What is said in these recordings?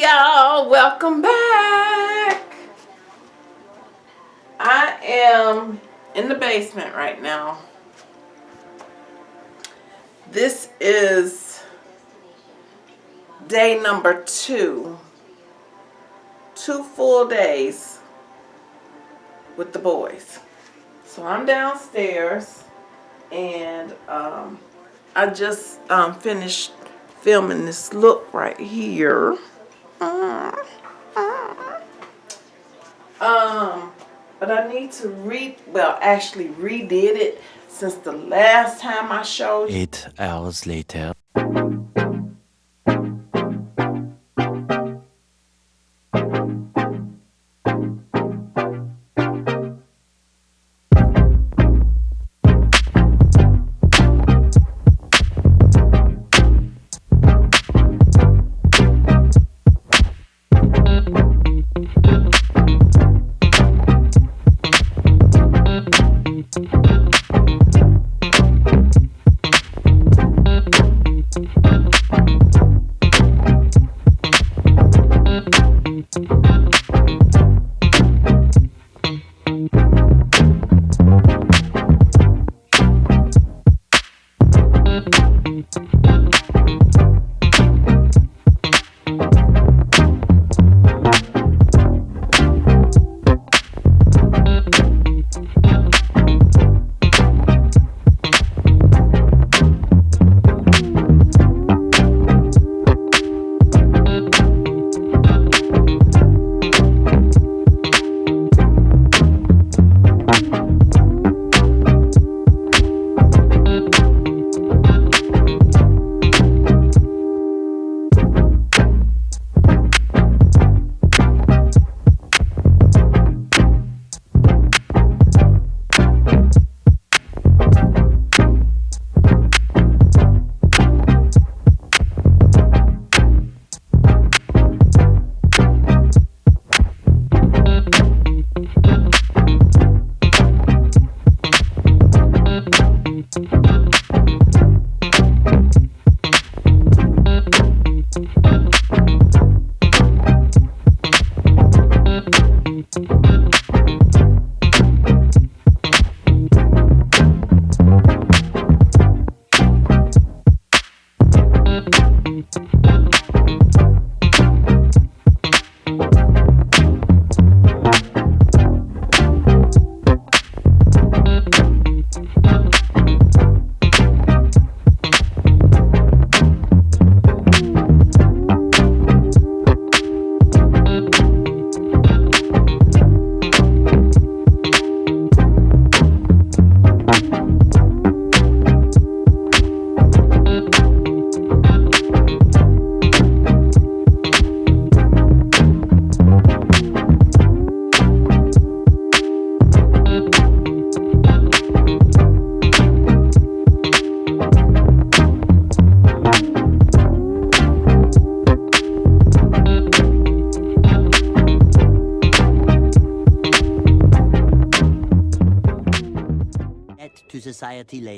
Y'all, welcome back. I am in the basement right now. This is day number two. Two full days with the boys. So I'm downstairs and um, I just um, finished filming this look right here. Um, but I need to re well actually redid it since the last time I showed you. Eight hours later.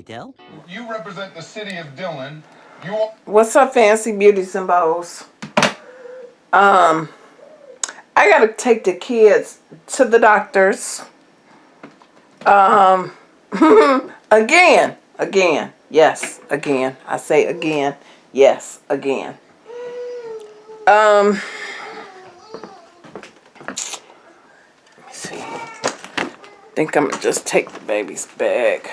Society later. You represent the city of Dillon. You What's up, fancy beauties and bows? Um, I gotta take the kids to the doctors. Um, again, again, yes, again. I say again, yes, again. Um, let me see. think I'm gonna just take the baby's bag.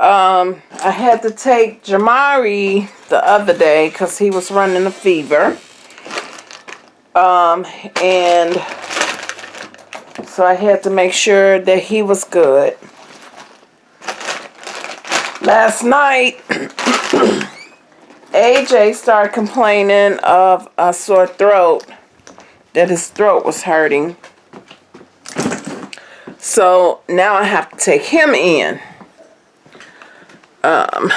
Um, I had to take Jamari the other day because he was running a fever. Um, and so I had to make sure that he was good. Last night, AJ started complaining of a sore throat, that his throat was hurting. So now I have to take him in. Um,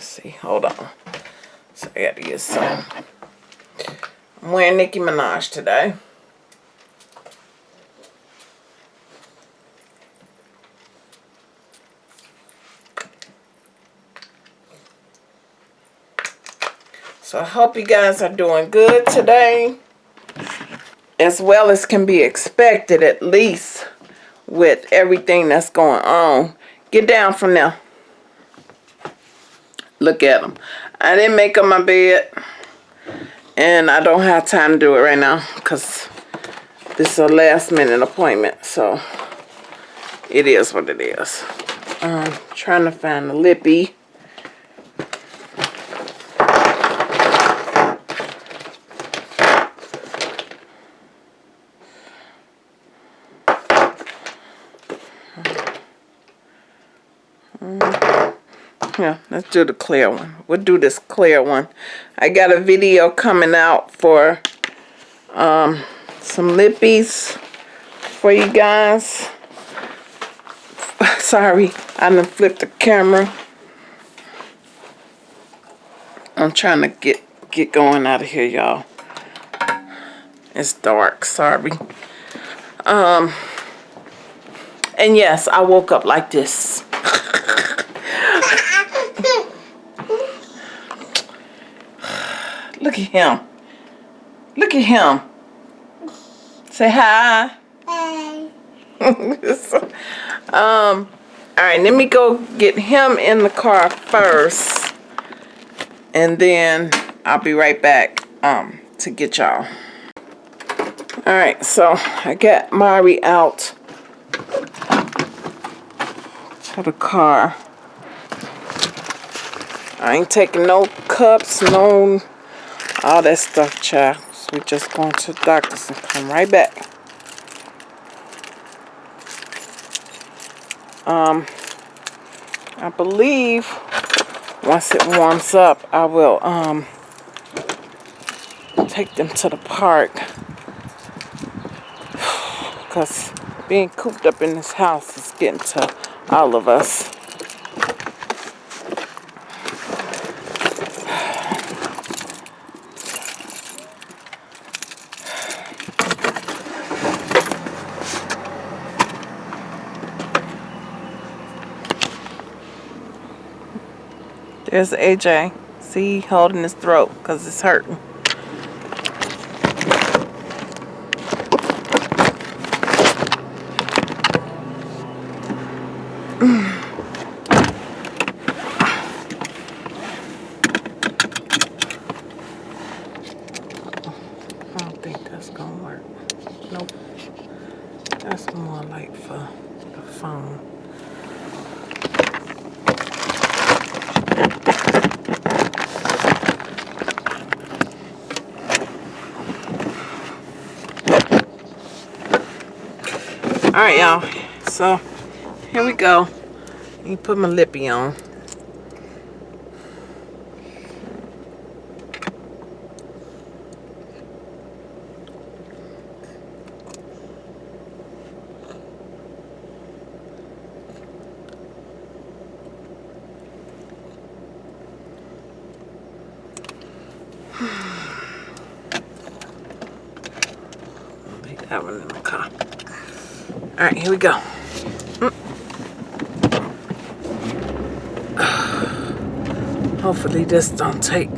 see, hold on. So I got to get some. I'm wearing Nicki Minaj today. So I hope you guys are doing good today. As well as can be expected at least with everything that's going on. Get down from there. Look at them. I didn't make up my bed. And I don't have time to do it right now. Because this is a last minute appointment. So it is what it is. I'm trying to find the lippy. Yeah, let's do the clear one. We'll do this clear one. I got a video coming out for um, some lippies for you guys. Sorry, I done flipped the camera. I'm trying to get get going out of here, y'all. It's dark, sorry. Um, and yes, I woke up like this. Look at him. Look at him. Say hi. Hi. um, all right, let me go get him in the car first. And then I'll be right back um, to get y'all. All right, so I got Mari out to the car. I ain't taking no cups, no all that stuff, child. So we just going to the doctor's and come right back. Um, I believe once it warms up, I will um take them to the park. Because being cooped up in this house is getting to all of us. There's AJ. See, holding his throat because it's hurting. I don't think that's gonna work. Nope. That's more like for the phone. All right, y'all. So here we go. Me put my lippy on. Leave that one in the car. All right, here we go. Hopefully this don't take.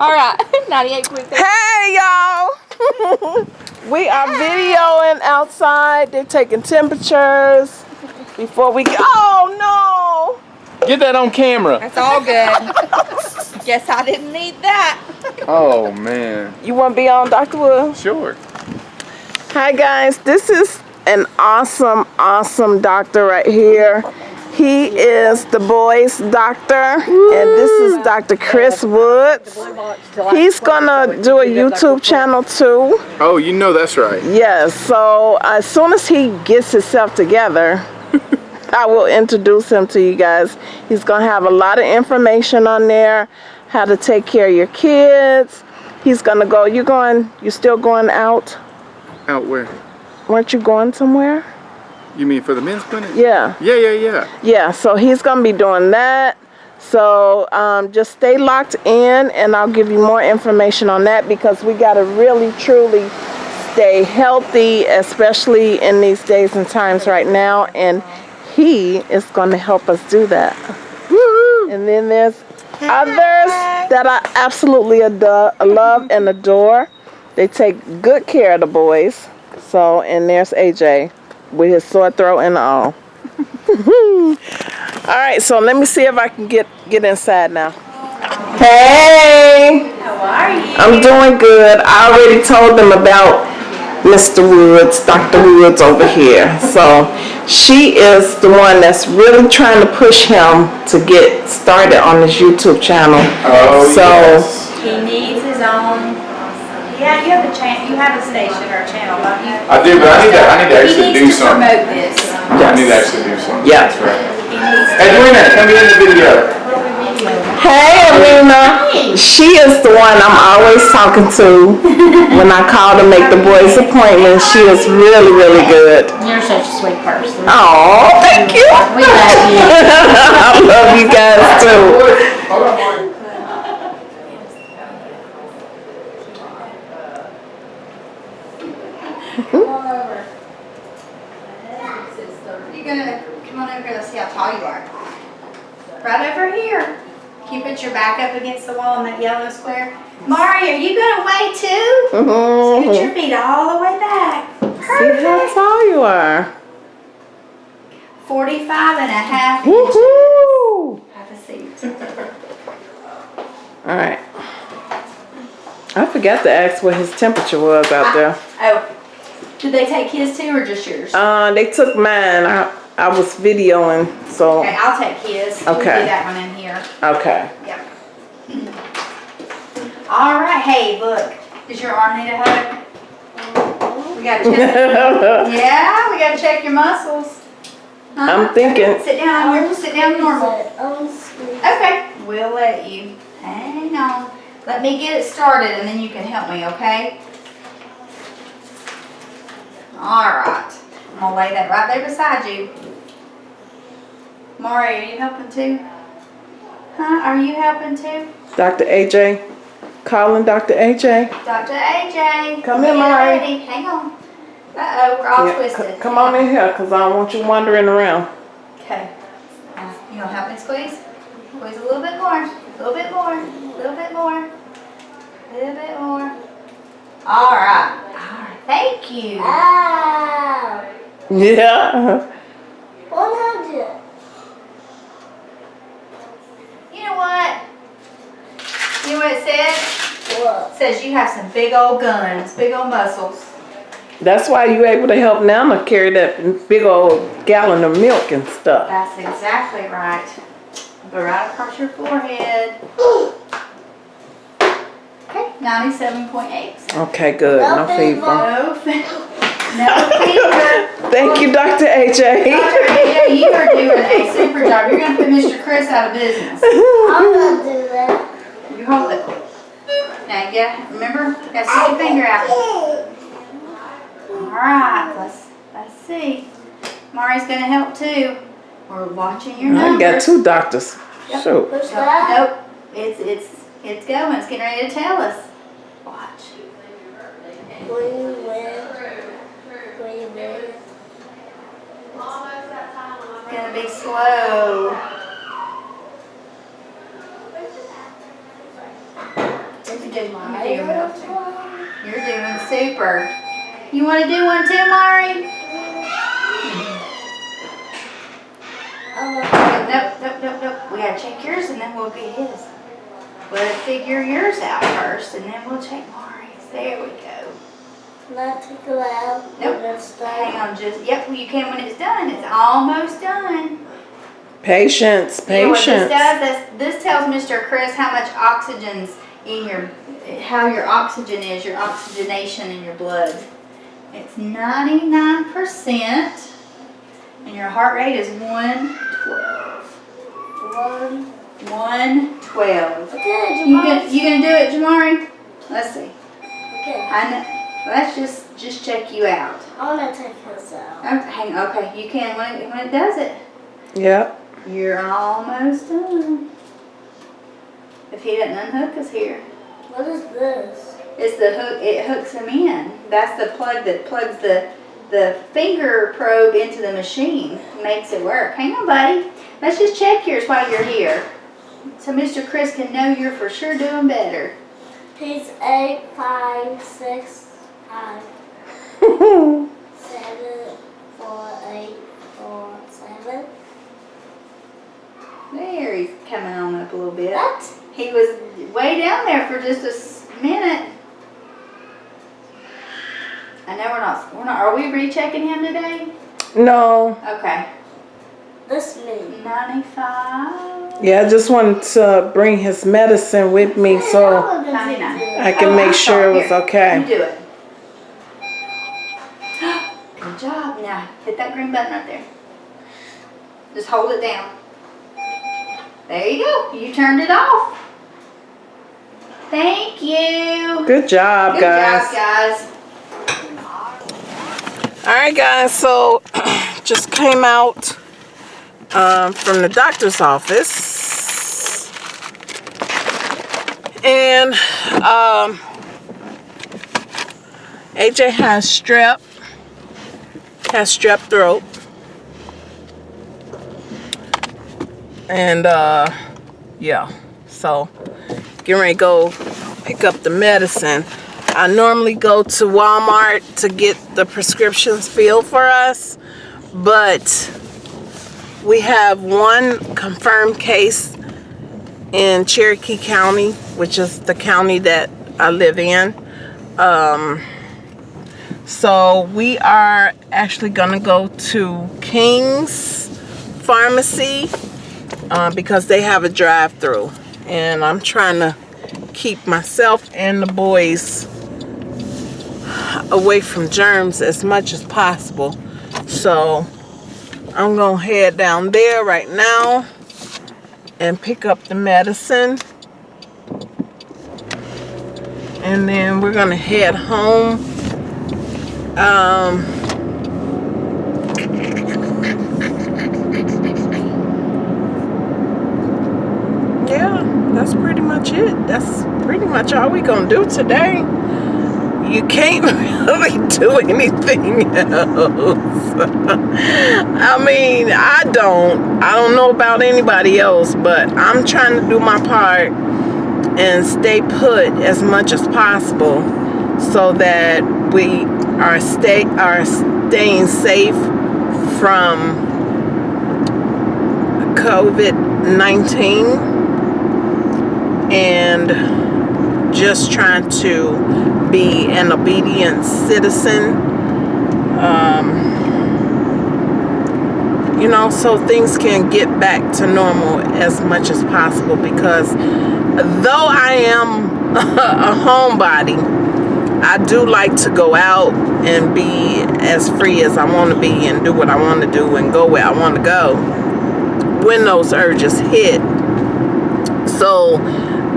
All right, 98.3. Hey y'all! We are videoing outside. They're taking temperatures before we go. Oh no. Get that on camera. That's all good. Guess I didn't need that. Oh man. You want to be on, Dr. Wood? Sure. Hi guys, this is an awesome, awesome doctor right here. He is the boys' doctor, and this is Dr. Chris Woods. He's gonna do a YouTube channel too. Oh, you know that's right. Yes, so as soon as he gets himself together, I will introduce him to you guys. He's gonna have a lot of information on there, how to take care of your kids. He's gonna go. You going? You still going out? Out where? Weren't you going somewhere? You mean for the men's clinic? Yeah, Yeah, yeah, yeah. yeah. So he's gonna be doing that. So um, just stay locked in, and I'll give you more information on that because we gotta really, truly stay healthy, especially in these days and times right now. And he is going to help us do that. And then there's others that I absolutely adore, love and adore. They take good care of the boys. So, and there's AJ with his sore throat and all. all right, so let me see if I can get get inside now. Hey, How are you? I'm doing good. I already told them about Mr. Woods, Dr. Woods over here. So she is the one that's really trying to push him to get started on his YouTube channel. Oh, So- yes. He needs his own. Yeah, you have a chan. You have a station or a channel, don't you? I do, but I need to, I need to He actually do needs to something. promote this. I need to actually do something. Yeah. That's right. He needs. Edwina, come in the video. Hey, Alina. She is the one I'm always talking to when I call to make the boys' appointments. She is really, really good. You're such a sweet person. Oh, thank you. We love you. I love you guys too. Hold on, Marty. You're gonna come on over here. Let's see how tall you are. Right over here. Can you put your back up against the wall in that yellow square? Mari, are you gonna weigh too? Put Mhm. your feet all the way back. Perfect. See how tall you are. 45 and a half inches. Woohoo! Have a seat. All right. I forgot to ask what his temperature was out there. Oh, did they take his too or just yours? Uh, they took mine. I, I was videoing, so Okay, I'll take his. We'll do Okay. that one in here. okay. Yep. All right, hey, look. Does your arm need a hug? We gotta check. yeah, we gotta check your muscles. Huh? I'm thinking. Sit down. You're sit down normal. Okay, we'll let you. Hang on. Let me get it started and then you can help me, okay? All right. I'm gonna lay that right there beside you. Maury, are you helping too? Huh? Are you helping too? Dr. AJ, calling Dr. AJ. Dr. AJ. Come in, Maury. ready. Hang on. Uh-oh, we're all Yeah, twisted. come on in here, cause I don't want you wandering around. Okay. Uh, You gonna help me squeeze? Squeeze a little bit more, a little bit more, a little bit more, a little bit more. All right. All right. Thank you. Ow. Yeah. 100. You know what? You know what it says? What? It says you have some big old guns, big old muscles. That's why you able to help Nana carry that big old gallon of milk and stuff. That's exactly right. But right across your forehead. Okay, ninety-seven point eight. Okay, good. No No fever. fever. No, fe- no fever. Thank you, Dr. AJ. Dr. AJ, you are doing a super job. You're gonna put Mr. Chris out of business. I'm gonna do that. You hold it. Now you gotta, remember, gotta stick your finger out. Alright, let's, let's see. Mari's gonna help too. We're watching your I numbers. got two doctors. Yep. Shoot. What's that? Nope, it's, it's, it's going, it's getting ready to tell us. Watch. Where you live? Where you live? It's gonna be slow. Is You're doing, my you're doing, little you're doing super. You want to do one too, Mari? Oh, Nope, nope, nope, nope. We gotta check yours and then we'll get his. We'll figure yours out first and then we'll check Mari's. There we go. not to go out. Nope. Let's Hang on, just, yep, you can when it's done. It's almost done. Patience, You know what this patience. does? This, this tells Mr. Chris how much oxygen's in your, how your oxygen is, your oxygenation in your blood. It's ninety-nine percent, and your heart rate is one twelve. One. One twelve. Okay, You Jamal. gonna, you gonna do it, Jamari? Let's see. Okay. I know. Let's just, just check you out. I wanna take this out. Okay, hang, okay, you can when it, when it does it. Yep. You're almost done. If he doesn't unhook us here. What is this? It's the hook, it hooks him in. That's the plug that plugs the, the finger probe into the machine, makes it work. Hang on, buddy. Let's just check yours while you're here. So Mr. Chris can know you're for sure doing better. He's eight, five, six, five, seven, four, eight, four, seven. There, he's coming on up a little bit. What? He was way down there for just a minute. I know we're not, we're not, are we rechecking him today? no. Okay. This me. Ninety-five. Yeah, I just wanted to bring his medicine with me so I I can oh, make sure it was You okay. do it. Good job. Now hit that green button right there. Just hold it down. There you go. You turned it off. Thank you. Good job, guys. Good job, guys. All right, guys. So just came out um, from the doctor's office, and um, AJ has strep, has strep throat, and uh, yeah. So getting ready to go pick up the medicine. I normally go to Walmart to get the prescriptions filled for us, but we have one confirmed case in Cherokee County, which is the county that I live in. Um, so we are actually gonna go to King's Pharmacy uh, because they have a drive-through, and I'm trying to keep myself and the boys away from germs as much as possible. So I'm gonna head down there right now and pick up the medicine. And then we're gonna head home. Um, yeah, that's pretty much it. That's pretty much all we gonna do today. You can't really do anything else. I mean, I don't. I don't know about anybody else, but I'm trying to do my part and stay put as much as possible so that we are stay are staying safe from COVID-19 and just trying to be an obedient citizen. Um, you know, so things can get back to normal as much as possible because though I am a homebody, I do like to go out and be as free as I want to be and do what I want to do and go where I want to go when those urges hit. So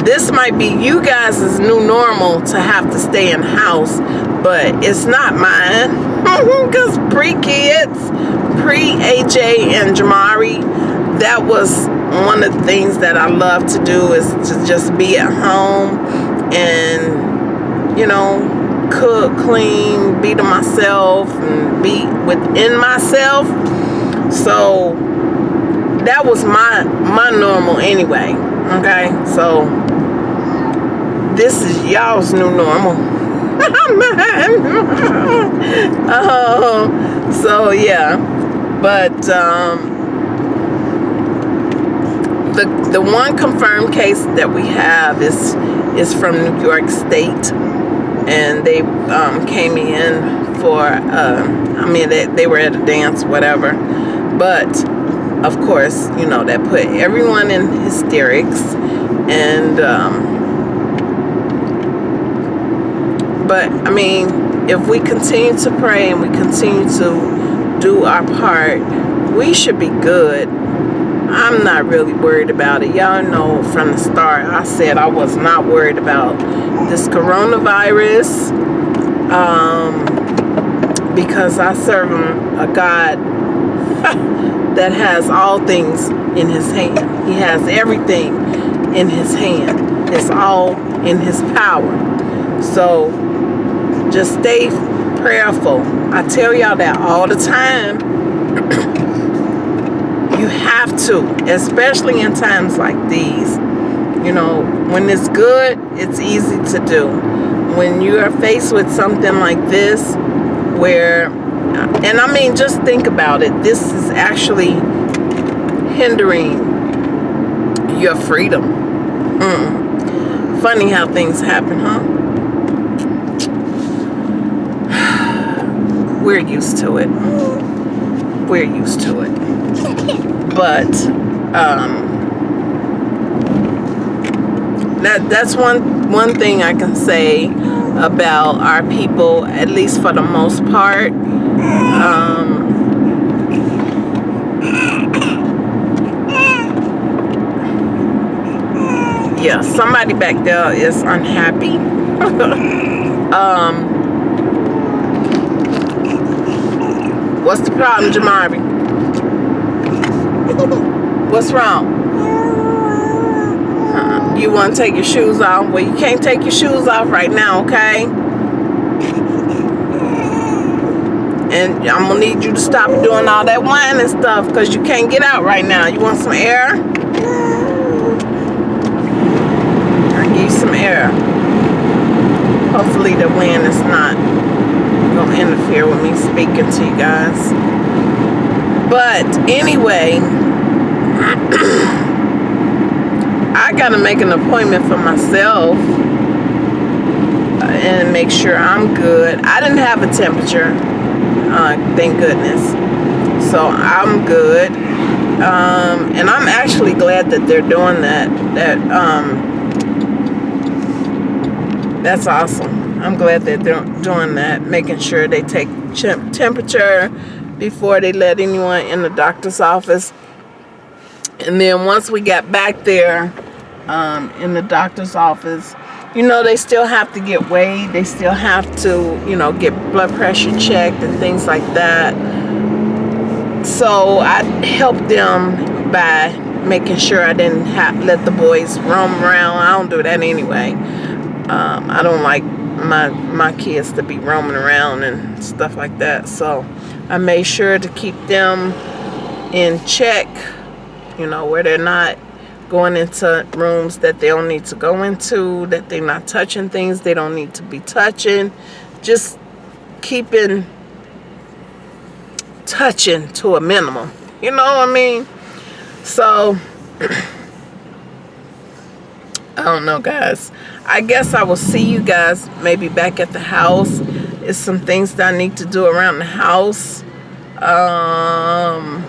this might be you guys' new normal to have to stay in house, but it's not mine. Because pre-kids, pre-AJ and Jamari, that was one of the things that I love to do is to just be at home and, you know, cook, clean, be to myself and be within myself. So that was my my normal anyway. Okay, so this is y'all's new normal. um, so yeah, but um, the the one confirmed case that we have is is from New York State, and they um, came in for. Um, I mean, they, they were at a dance, whatever, but of course, you know that put everyone in hysterics, and. Um, but I mean, if we continue to pray and we continue to do our part, we should be good. I'm not really worried about it. Y'all know from the start, I said I was not worried about this coronavirus um, because I serve a God that has all things in his hand. He has everything in his hand. It's all in his power. So just stay prayerful. I tell y'all that all the time. you have to, especially in times like these. You know, when it's good, it's easy to do. When you are faced with something like this, where, and I mean, just think about it. This is actually hindering your freedom. Mm. Funny how things happen, huh? We're used to it. We're used to it. But um, that that's one one thing I can say about our people, at least for the most part. Um, yeah, somebody back there is unhappy. um, What's the problem, Jamari? What's wrong? Uh, you want to take your shoes off? Well, you can't take your shoes off right now, okay? And I'm going to need you to stop doing all that whining stuff because you can't get out right now. You want some air? I'll give you some air. Hopefully the wind is not gonna interfere with me speaking to you guys. But anyway, I gotta make an appointment for myself and make sure I'm good. I didn't have a temperature, uh, thank goodness. So I'm good. Um, and I'm actually glad that they're doing that. That um, that's awesome. I'm glad that they're doing that, making sure they take temperature before they let anyone in the doctor's office. And then once we got back there um, in the doctor's office, you know, they still have to get weighed. They still have to, you know, get blood pressure checked and things like that. So I helped them by making sure I didn't have, let the boys roam around. I don't do that anyway. Um, I don't like my my kids to be roaming around and stuff like that. So I made sure to keep them in check you know where they're not going into rooms that they don't need to go into that they're not touching things they don't need to be touching. Just keeping touching to a minimum you know what I mean? So I don't know guys I guess I will see you guys maybe back at the house. It's some things that I need to do around the house. Um,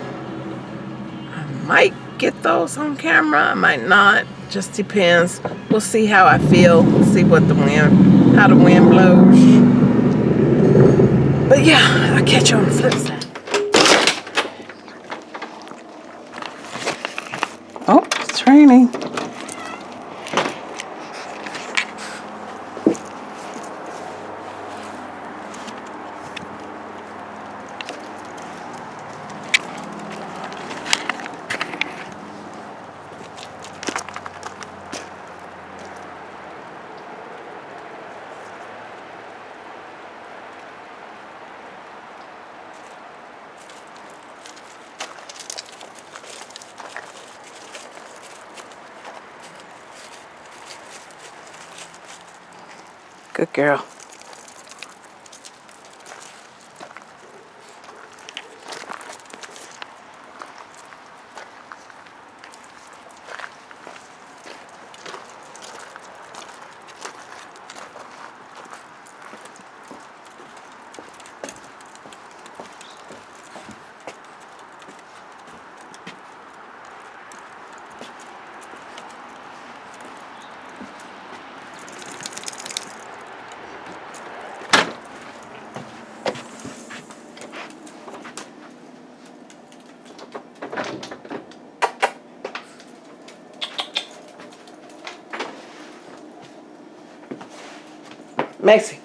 I might get those on camera. I might not. Just depends. We'll see how I feel. See what the wind, how the wind blows. But yeah, I'll catch you on the flip side. Oh, it's raining. Girl. Macy.